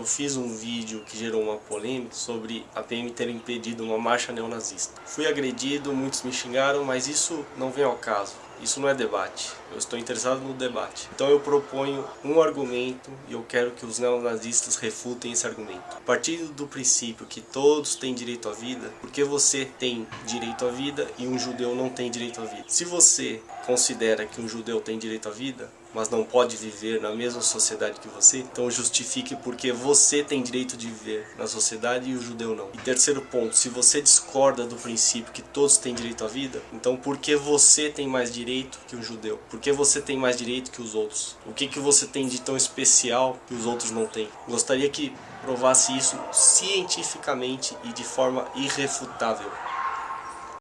eu fiz um vídeo que gerou uma polêmica sobre a PM ter impedido uma marcha neonazista. Fui agredido, muitos me xingaram, mas isso não vem ao caso. Isso não é debate. Eu estou interessado no debate. Então eu proponho um argumento e eu quero que os neonazistas refutem esse argumento. A partir do princípio que todos têm direito à vida, porque você tem direito à vida e um judeu não tem direito à vida? Se você considera que um judeu tem direito à vida, mas não pode viver na mesma sociedade que você, então justifique porque você tem direito de viver na sociedade e o judeu não. E terceiro ponto, se você discorda do princípio que todos têm direito à vida, então por que você tem mais direito que um judeu? Por que você tem mais direito que os outros? O que, que você tem de tão especial que os outros não têm? Gostaria que provasse isso cientificamente e de forma irrefutável.